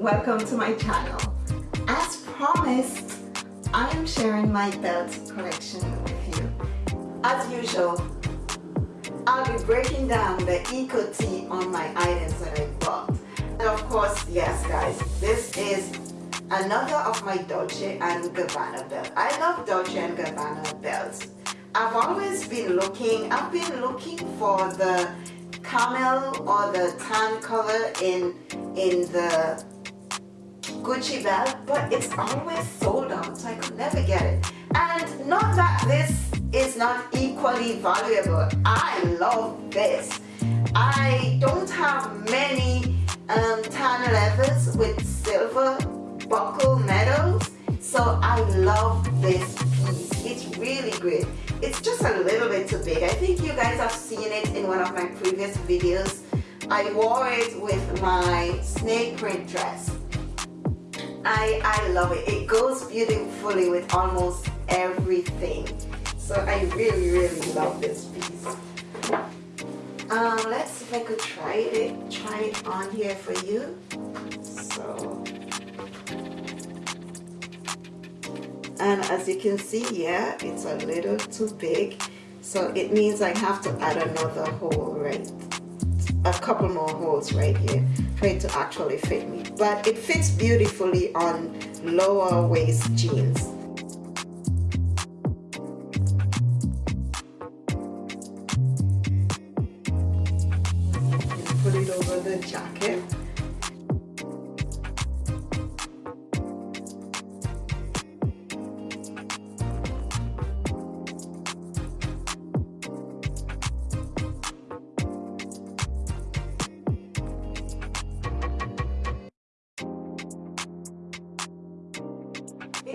welcome to my channel. As promised, I am sharing my belt collection with you. As usual, I'll be breaking down the Eco Tea on my items that I bought. And of course, yes guys, this is another of my Dolce & Gabbana belt. I love Dolce & Gabbana belts. I've always been looking, I've been looking for the camel or the tan color in in the Gucci belt but it's always sold out so I could never get it. And not that this is not equally valuable. I love this. I don't have many um, tan leathers with silver buckle medals so I love this piece. It's really great. It's just a little bit too big. I think you guys have seen it in one of my previous videos. I wore it with my snake print dress I, I love it. It goes beautifully with almost everything. So I really really love this piece. Um, let's see if I could try it try it on here for you. So and as you can see here it's a little too big. So it means I have to add another hole right? A couple more holes right here it to actually fit me. But it fits beautifully on lower waist jeans. Put it over the jacket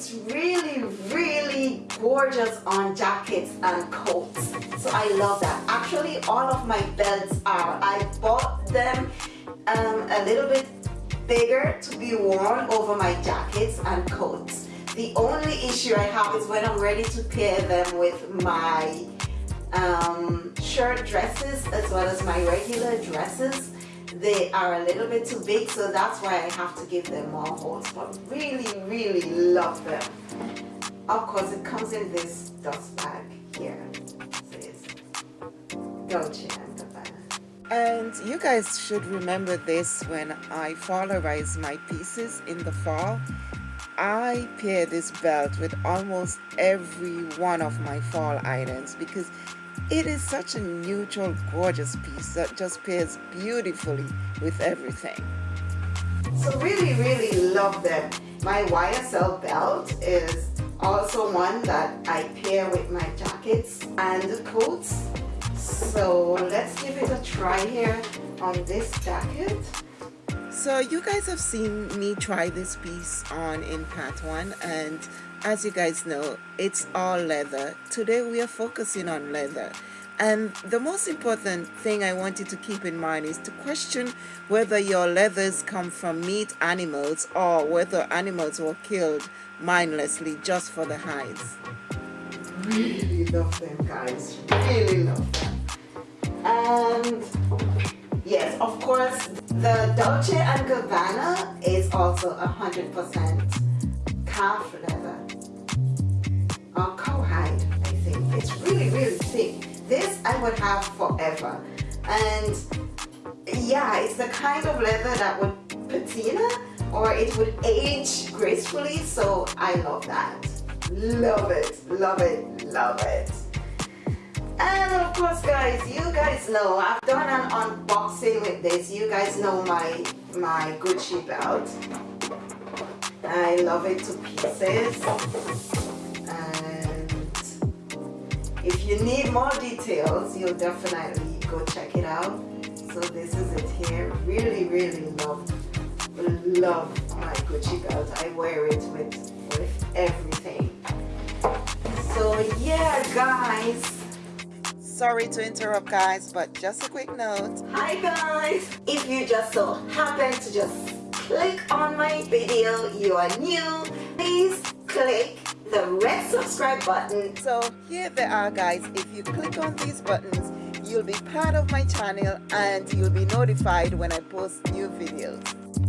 it's really really gorgeous on jackets and coats. So I love that. Actually all of my belts are. I bought them um, a little bit bigger to be worn over my jackets and coats. The only issue I have is when I'm ready to pair them with my um, shirt dresses as well as my regular dresses they are a little bit too big so that's why I have to give them more holes but really really love them. Of course it comes in this dust bag here. Dolce and and you guys should remember this when I fallerize my pieces in the fall I pair this belt with almost every one of my fall items because it is such a neutral, gorgeous piece that just pairs beautifully with everything. So really, really love them. My YSL belt is also one that I pair with my jackets and coats. So let's give it a try here on this jacket. So you guys have seen me try this piece on in part one and as you guys know it's all leather today we are focusing on leather and the most important thing I want you to keep in mind is to question whether your leathers come from meat animals or whether animals were killed mindlessly just for the hides. Really love them guys, really love them. And yes, of course, the Dolce & Gabbana is also 100% calf leather It's really, really thick. This I would have forever. And yeah it's the kind of leather that would patina or it would age gracefully so I love that. Love it love it love it. And of course guys you guys know I've done an unboxing with this. You guys know my my Gucci belt. I love it to pieces if you need more details you'll definitely go check it out. So this is it here. Really really love love my Gucci belt. I wear it with with everything. So yeah guys. Sorry to interrupt guys but just a quick note. Hi guys. If you just so happen to just click on my video you are new please click the red subscribe button. So here they are guys. If you click on these buttons you'll be part of my channel and you'll be notified when I post new videos.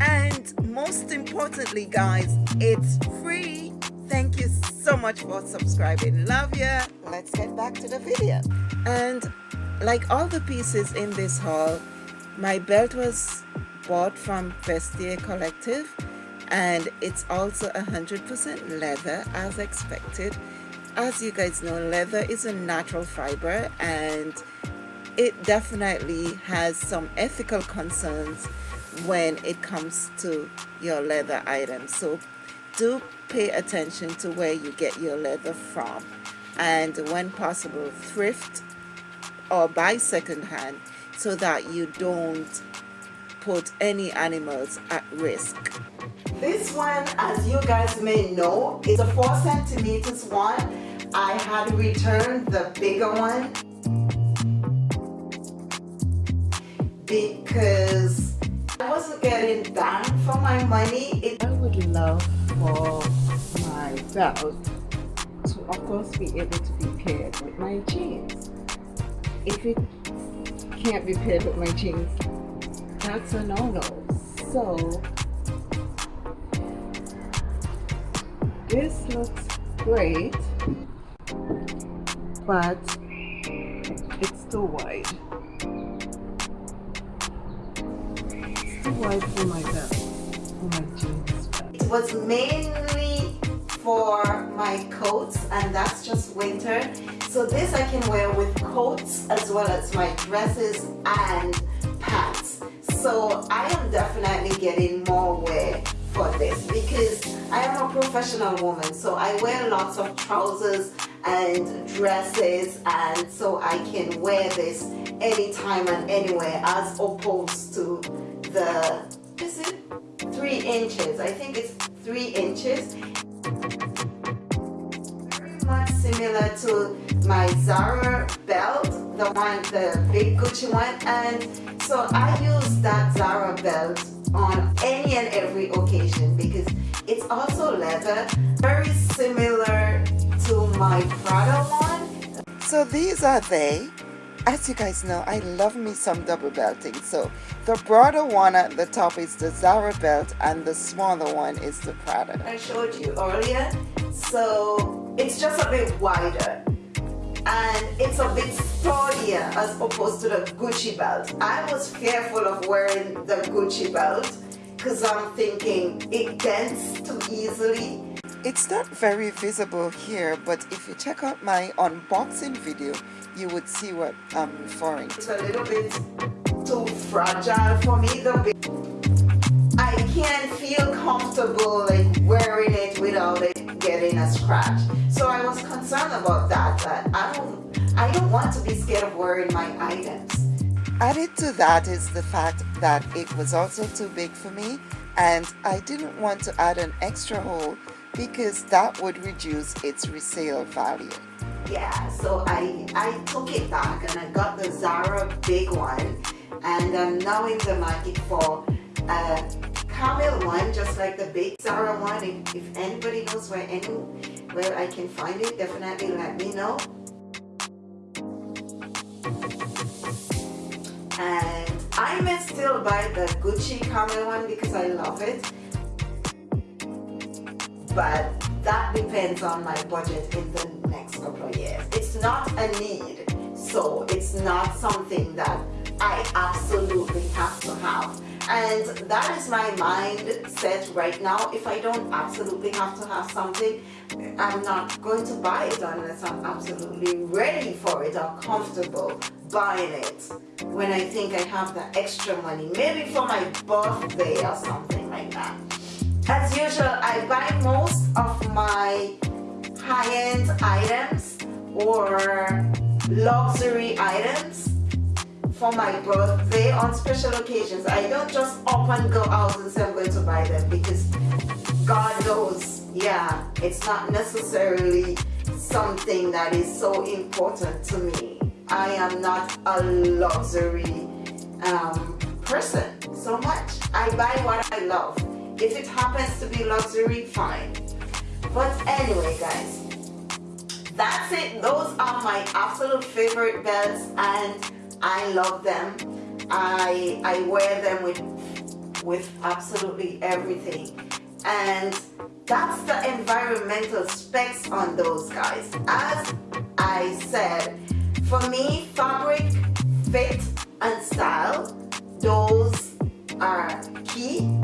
And most importantly guys it's free. Thank you so much for subscribing. Love ya. Let's get back to the video. And like all the pieces in this haul my belt was bought from Vestiaire Collective and it's also 100% leather as expected. As you guys know leather is a natural fiber and it definitely has some ethical concerns when it comes to your leather items. So do pay attention to where you get your leather from. And when possible thrift or buy secondhand so that you don't put any animals at risk. This one, as you guys may know, is a 4 centimeters one. I had returned the bigger one because I wasn't getting bang for my money. It I would love for my belt to of course be able to be paired with my jeans. If it can't be paired with my jeans, that's a no-no. So this looks great, but it's too wide. It's too wide for my belt, for my jeans. It was mainly for my coats and that's just winter so this I can wear with coats as well as my dresses and pants. So I am definitely getting more wear for this because I am a professional woman. So I wear lots of trousers and dresses and so I can wear this anytime and anywhere as opposed to the, is it three inches? I think it's three inches very much similar to my Zara belt, the one, the big Gucci one. And so I use that Zara belt on any and every occasion because it's also leather, very similar to my Prada one. So these are they. As you guys know, I love me some double belting. So the broader one at the top is the Zara belt and the smaller one is the Prada. I showed you earlier. So it's just a bit wider and it's a bit sturdier as opposed to the Gucci belt. I was fearful of wearing the Gucci belt because I'm thinking it dents too easily. It's not very visible here, but if you check out my unboxing video, you would see what I'm referring to. It's a little bit too fragile for me. The I can't feel comfortable like wearing it without it getting a scratch. So I was concerned about that, that I don't, I don't want to be scared of wearing my items. Added to that is the fact that it was also too big for me and I didn't want to add an extra hole because that would reduce its resale value. Yeah, so I, I took it back and I got the Zara big one and I'm now in the market for a camel one just like the big Zara one. If, anybody knows where any where I can find it definitely let me know. And I may still buy the Gucci camel one because I love it. But that depends on my budget in the next couple of years. It's not a need so it's not something that I absolutely have to have and that is my mindset right now. If I don't absolutely have to have something I'm not going to buy it unless I'm absolutely ready for it or comfortable buying it. When I think I have the extra money maybe for my birthday or something like that. As usual I buy most of my high-end items or luxury items for my birthday on special occasions. I don't just up and go out and say I'm going to buy them because God knows, yeah, it's not necessarily something that is so important to me. I am not a luxury um, person so much. I buy what I love. If it happens to be luxury, fine. But anyway, guys, that's it. Those are my absolute favorite belts and I love them. I, I wear them with with absolutely everything. And that's the environmental specs on those guys. As I said for me fabric fit and style those are key.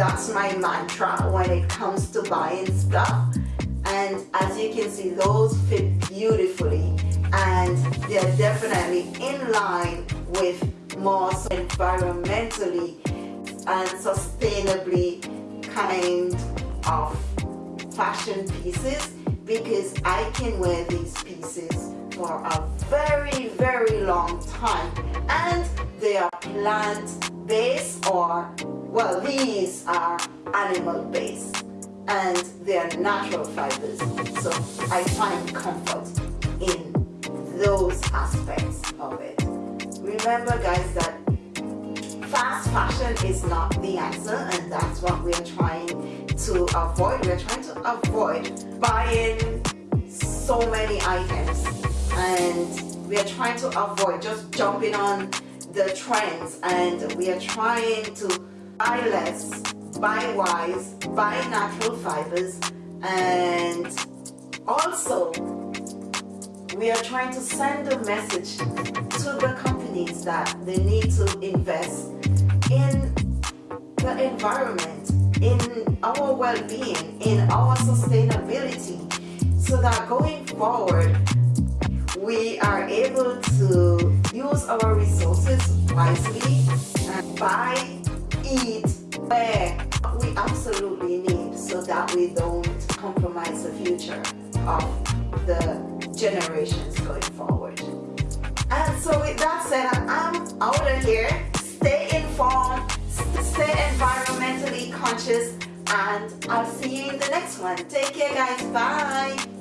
That's my mantra when it comes to buying stuff. And as you can see those fit beautifully and they're definitely in line with more environmentally and sustainably kind of fashion pieces because I can wear these pieces for a very very long time. And they are plant based or well these are animal based and they are natural fibers so I find comfort those aspects of it. Remember guys that fast fashion is not the answer and that's what we're trying to avoid. We're trying to avoid buying so many items and we are trying to avoid just jumping on the trends and we are trying to buy less buy wise buy natural fibers and also we are trying to send a message to the companies that they need to invest in the environment, in our well-being, in our sustainability, so that going forward, we are able to use our resources wisely and buy, eat, wear what we absolutely need so that we don't compromise the future of the generations going forward. And so with that said, I'm out of here. Stay informed, stay environmentally conscious, and I'll see you in the next one. Take care guys, bye.